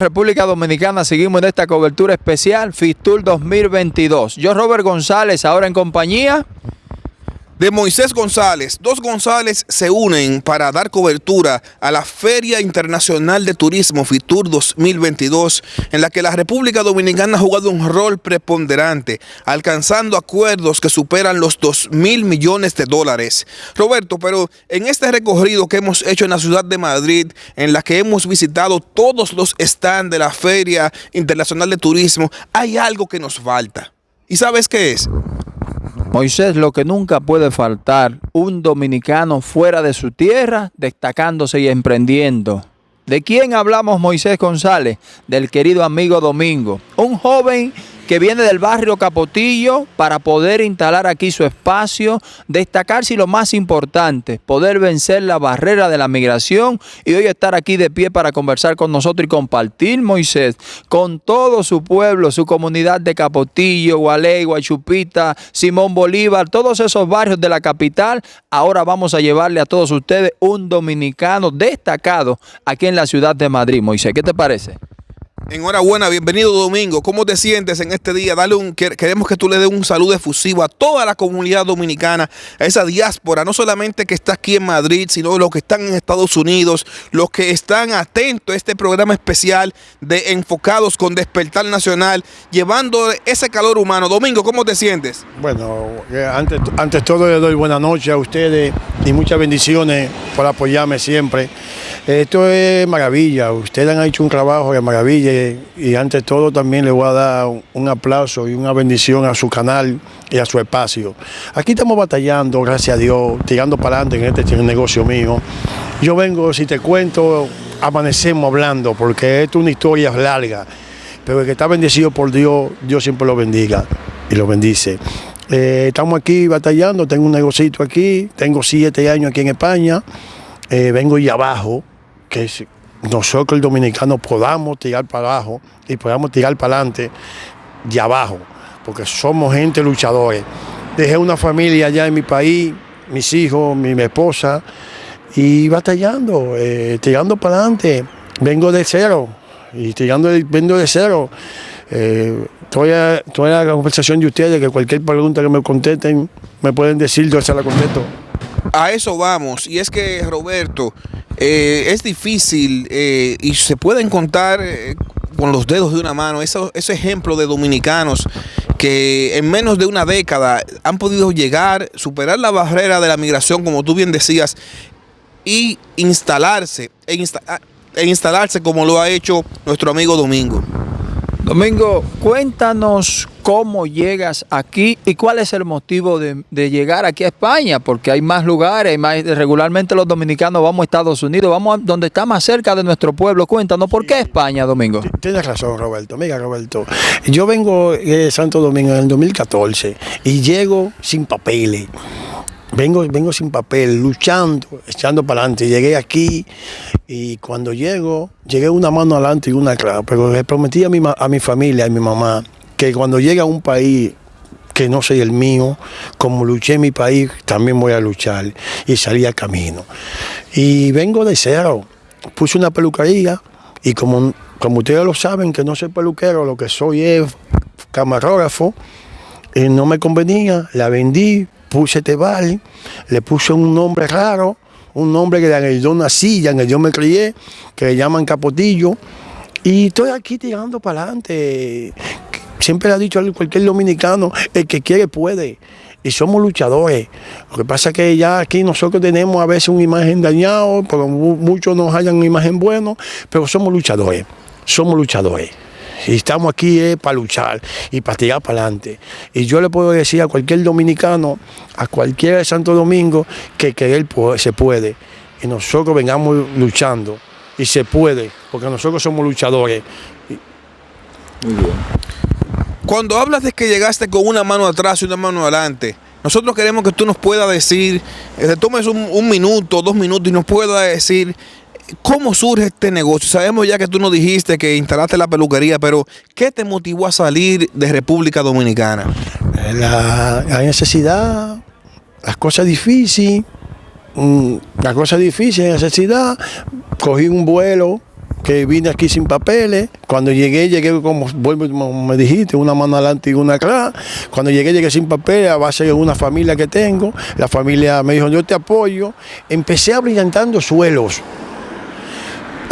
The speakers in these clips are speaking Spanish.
República Dominicana, seguimos en esta cobertura especial FISTUR 2022. Yo, Robert González, ahora en compañía de Moisés González. Dos González se unen para dar cobertura a la Feria Internacional de Turismo FITUR 2022, en la que la República Dominicana ha jugado un rol preponderante, alcanzando acuerdos que superan los 2 mil millones de dólares. Roberto, pero en este recorrido que hemos hecho en la ciudad de Madrid, en la que hemos visitado todos los stands de la Feria Internacional de Turismo, hay algo que nos falta. ¿Y sabes qué es? Moisés, lo que nunca puede faltar, un dominicano fuera de su tierra, destacándose y emprendiendo. ¿De quién hablamos Moisés González? Del querido amigo Domingo, un joven que viene del barrio Capotillo para poder instalar aquí su espacio, destacarse y lo más importante, poder vencer la barrera de la migración y hoy estar aquí de pie para conversar con nosotros y compartir, Moisés, con todo su pueblo, su comunidad de Capotillo, Gualey, Guachupita, Simón Bolívar, todos esos barrios de la capital. Ahora vamos a llevarle a todos ustedes un dominicano destacado aquí en la ciudad de Madrid. Moisés, ¿qué te parece? Enhorabuena, bienvenido Domingo. ¿Cómo te sientes en este día? Dale un, queremos que tú le des un saludo efusivo a toda la comunidad dominicana, a esa diáspora, no solamente que está aquí en Madrid, sino los que están en Estados Unidos, los que están atentos a este programa especial de Enfocados con Despertar Nacional, llevando ese calor humano. Domingo, ¿cómo te sientes? Bueno, eh, antes, antes todo le doy buenas noches a ustedes y muchas bendiciones por apoyarme siempre. Esto es maravilla, ustedes han hecho un trabajo de maravilla y ante todo también le voy a dar un aplauso y una bendición a su canal y a su espacio. Aquí estamos batallando, gracias a Dios, tirando para adelante en este negocio mío. Yo vengo, si te cuento, amanecemos hablando porque esto es una historia larga, pero el que está bendecido por Dios, Dios siempre lo bendiga y lo bendice. Eh, estamos aquí batallando, tengo un negocito aquí, tengo siete años aquí en España, eh, vengo y abajo, que nosotros el dominicano podamos tirar para abajo y podamos tirar para adelante de abajo, porque somos gente luchadores. Dejé una familia allá en mi país, mis hijos, mi, esposa, y batallando, eh, tirando para adelante. Vengo de cero, y tirando, vengo de cero. Eh, toda, la conversación de ustedes, que cualquier pregunta que me contesten, me pueden decir, yo se la contesto. A eso vamos, y es que Roberto, eh, es difícil eh, y se pueden contar eh, con los dedos de una mano ese ejemplo de dominicanos que en menos de una década han podido llegar, superar la barrera de la migración, como tú bien decías, y instalarse, e, e instalarse como lo ha hecho nuestro amigo Domingo. Domingo, cuéntanos cómo llegas aquí y cuál es el motivo de, llegar aquí a España, porque hay más lugares, más, regularmente los dominicanos vamos a Estados Unidos, vamos a donde está más cerca de nuestro pueblo. Cuéntanos, ¿por qué España, Domingo? Tienes razón, Roberto. Mira, Roberto, yo vengo de Santo Domingo en el 2014 y llego sin papeles. Vengo, vengo sin papel, luchando, echando para adelante. Llegué aquí y cuando llego, llegué una mano adelante y una atrás. Pero le prometí a mi, a mi familia, a mi mamá, que cuando llegue a un país que no soy el mío, como luché en mi país, también voy a luchar. Y salí al camino. Y vengo de cero. Puse una peluquería y como, como ustedes lo saben, que no soy peluquero, lo que soy es camarógrafo, no me convenía, la vendí, puse Tebal, le puse un nombre raro, un nombre que en el yo nací, en el yo me crié, que le llaman Capotillo, y estoy aquí tirando para adelante. Siempre le ha dicho a cualquier dominicano, el que quiere puede. Y somos luchadores. Lo que pasa es que ya aquí nosotros tenemos a veces una imagen dañada, porque muchos nos hayan una imagen buena, pero somos luchadores. Somos luchadores. Y estamos aquí eh, para luchar y para tirar para adelante. Y yo le puedo decir a cualquier dominicano, a cualquiera de Santo Domingo, que querer se puede. Y nosotros vengamos luchando. Y se puede, porque nosotros somos luchadores. Muy bien. Cuando hablas de que llegaste con una mano atrás y una mano adelante, nosotros queremos que tú nos puedas decir, que te tomes un, un minuto, dos minutos y nos puedas decir ¿Cómo surge este negocio? Sabemos ya que tú nos dijiste que instalaste la peluquería, pero ¿qué te motivó a salir de República Dominicana? La, necesidad, las cosas difíciles, mm, las cosas difíciles, la necesidad, cogí un vuelo que vine aquí sin papeles. Cuando llegué, llegué como, me dijiste, una mano adelante y una atrás. Cuando llegué, llegué sin papeles a base de una familia que tengo. La familia me dijo, yo te apoyo. Empecé a brillantando suelos.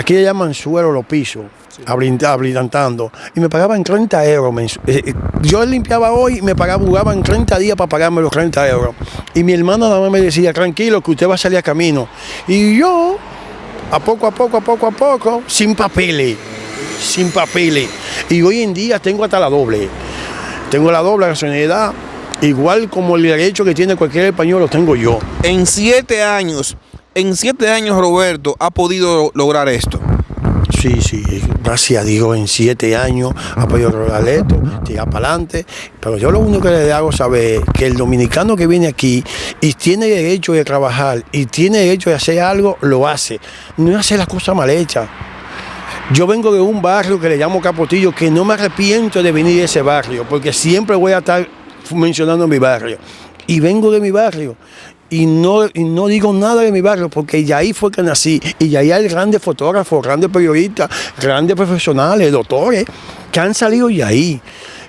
Aquí le llaman suelo los pisos abrillantando. Y me pagaban 30 euros. Eh, eh, yo limpiaba hoy y me pagaban, jugaban 30 días para pagarme los 30 euros. Y mi hermano nada más me decía, tranquilo, que usted va a salir a camino. Y yo, a poco, a poco, a poco, a poco, sin papeles, sin papeles. Y hoy en día tengo hasta la doble. Tengo la doble nacionalidad, igual como el derecho que tiene cualquier español, lo tengo yo. En siete años, en siete años Roberto ha podido lograr esto. Sí, sí, gracias a Dios en siete años ha podido lograr esto, tirar para adelante. Pero yo lo único que le hago saber que el dominicano que viene aquí y tiene derecho de trabajar y tiene derecho de hacer algo, lo hace. No hace las cosas mal hechas. Yo vengo de un barrio que le llamo Capotillo, que no me arrepiento de venir de ese barrio, porque siempre voy a estar mencionando mi barrio. Y vengo de mi barrio y no, no digo nada de mi barrio porque ya ahí fue que nací. Y ahí hay grandes fotógrafos, grandes periodistas, grandes profesionales, doctores que han salido y ahí.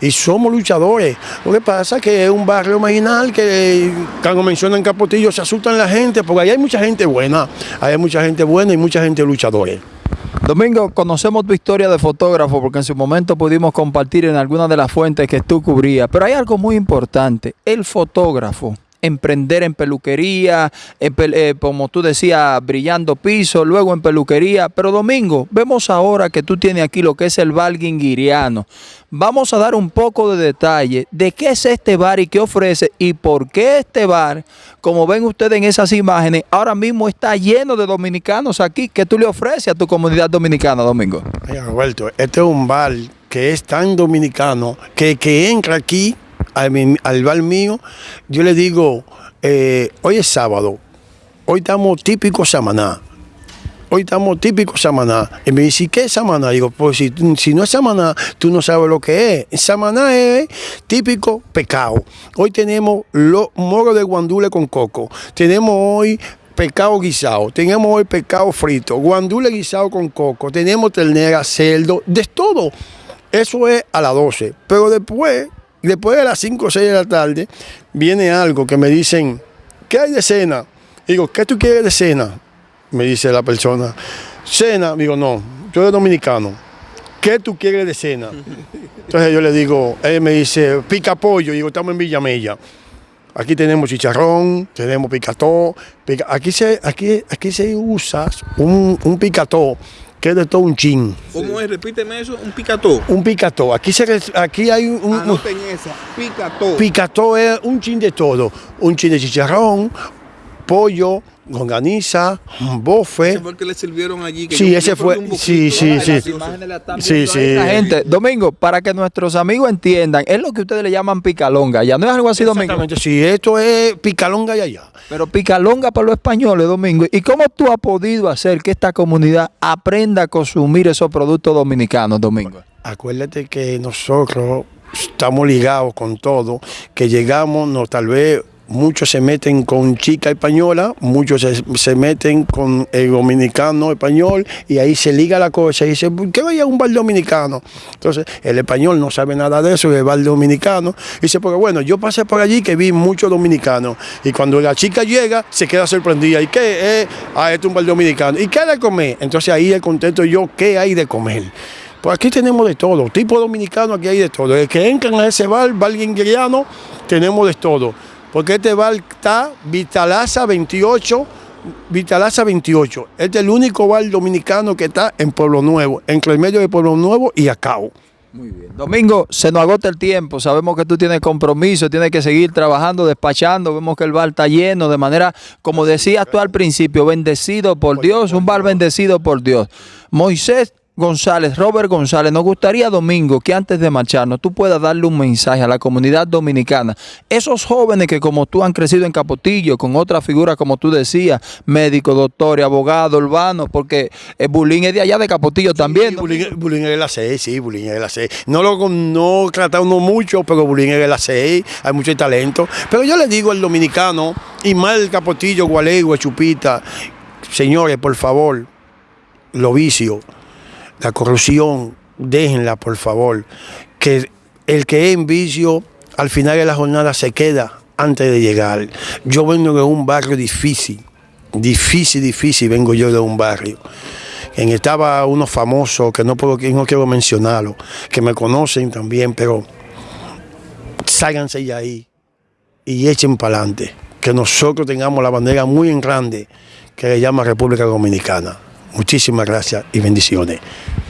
Y somos luchadores. Lo que pasa es que es un barrio marginal que cuando mencionan Capotillo se asustan la gente porque ahí hay mucha gente buena, hay mucha gente buena y mucha gente luchadores. Domingo, conocemos tu historia de fotógrafo porque en su momento pudimos compartir en algunas de las fuentes que tú cubrías, pero hay algo muy importante, el fotógrafo emprender en peluquería, eh, como tú decías, brillando piso, luego en peluquería. Pero Domingo, vemos ahora que tú tienes aquí lo que es el bar guinguiriano. Vamos a dar un poco de detalle de qué es este bar y qué ofrece y por qué este bar, como ven ustedes en esas imágenes, ahora mismo está lleno de dominicanos aquí. ¿Qué tú le ofreces a tu comunidad dominicana, Domingo? Roberto, este es un bar que es tan dominicano que, que entra aquí al, bar mío, yo le digo, eh, hoy es sábado, hoy estamos típicos Samaná. Hoy estamos típicos Samaná. Y me dice, ¿qué es Samaná? Digo, pues si, si, no es Samaná, tú no sabes lo que es. Samaná es típico pecado. Hoy tenemos los moros de guandule con coco. Tenemos hoy pescado guisado, tenemos hoy pescado frito, guandule guisado con coco, tenemos ternera, cerdo, de todo. Eso es a las 12. Pero después Después de las 5 o 6 de la tarde, viene algo que me dicen, ¿qué hay de cena? Digo, ¿qué tú quieres de cena? Me dice la persona, cena, digo, no, yo soy dominicano. ¿Qué tú quieres de cena? Entonces yo le digo, él me dice, pica pollo, digo, estamos en Villamella. Aquí tenemos chicharrón, tenemos picató. aquí, se, aquí, aquí se usa un, un picató que es de todo un chin. ¿Cómo es? Repíteme eso, un picató. Un picató. Aquí, se, aquí hay un... Anoten esa, picató. Picató es un chin de todo. Un chin de chicharrón, pollo, longaniza, bofe. Ese fue el que le sirvieron allí. sí, ese fue. Sí, sí, sí. Sí, sí. Gente, Domingo, para que nuestros amigos entiendan, es lo que ustedes le llaman picalonga. Ya no es algo así, Domingo. Sí, esto es picalonga y allá. Pero picalonga para los españoles, Domingo. ¿Y cómo tú has podido hacer que esta comunidad aprenda a consumir esos productos dominicanos, Domingo? Acuérdate que nosotros estamos ligados con todo, que llegamos, no, tal vez muchos se meten con chica española, muchos se, meten con el dominicano español y ahí se liga la cosa y dice, ¿por qué vaya un bar dominicano? Entonces el español no sabe nada de eso, el bar dominicano. Dice, porque bueno, yo pasé por allí que vi muchos dominicanos y cuando la chica llega se queda sorprendida. ¿Y qué? es ah, este es un bar dominicano. ¿Y qué hay de comer? Entonces ahí el contento yo, ¿qué hay de comer? Pues aquí tenemos de todo, tipo dominicano aquí hay de todo. El que entran a ese bar, bar guingueriano, tenemos de todo porque este bar está Vitalaza 28, Vitalaza 28. Este es el único bar dominicano que está en Pueblo Nuevo, entre el medio de Pueblo Nuevo y Acao. Muy bien. Domingo, se nos agota el tiempo. Sabemos que tú tienes compromiso, tienes que seguir trabajando, despachando. Vemos que el bar está lleno de manera, como decías tú al principio, bendecido por Dios, un bar bendecido por Dios. Moisés González, Robert González, nos gustaría, Domingo, que antes de marcharnos tú puedas darle un mensaje a la comunidad dominicana. Esos jóvenes que como tú han crecido en Capotillo, con otras figuras como tú decías, médico, doctor, abogado, urbano, porque el bullying es de allá de Capotillo también. bullying, es de la 6, sí, bullying es de la 6. No lo no tratamos mucho, pero bullying es de la 6, hay mucho talento. Pero yo le digo al dominicano, y mal Capotillo, Gualegua, Chupita, señores, por favor, lo vicio la corrupción, déjenla por favor, que el que es en vicio al final de la jornada se queda antes de llegar. Yo vengo de un barrio difícil, difícil, difícil, vengo yo de un barrio. En estaba uno famoso, que no, puedo, no quiero mencionarlo, que me conocen también, pero sálganse de ahí y echen para adelante. Que nosotros tengamos la bandera muy en grande que le llama República Dominicana. Muchísimas gracias y bendiciones.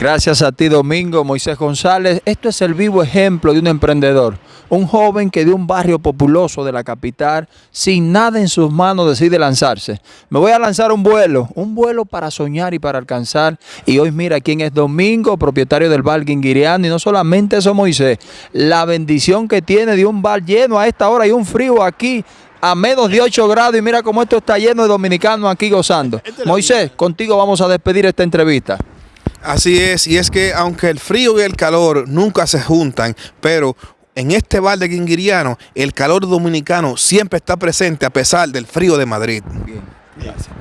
Gracias a ti, Domingo Moisés González. Esto es el vivo ejemplo de un emprendedor. Un joven que de un barrio populoso de la capital, sin nada en sus manos, decide lanzarse. Me voy a lanzar un vuelo, un vuelo para soñar y para alcanzar. Y hoy mira quién es Domingo, propietario del bar Guinguiriano. Y no solamente eso, Moisés, la bendición que tiene de un bar lleno a esta hora y un frío aquí a menos de 8 grados y mira cómo esto está lleno de dominicanos aquí gozando. Moisés, contigo vamos a despedir esta entrevista. Así es, y es que aunque el frío y el calor nunca se juntan, pero en este bar de Guinguiriano el calor dominicano siempre está presente a pesar del frío de Madrid. Bien, gracias.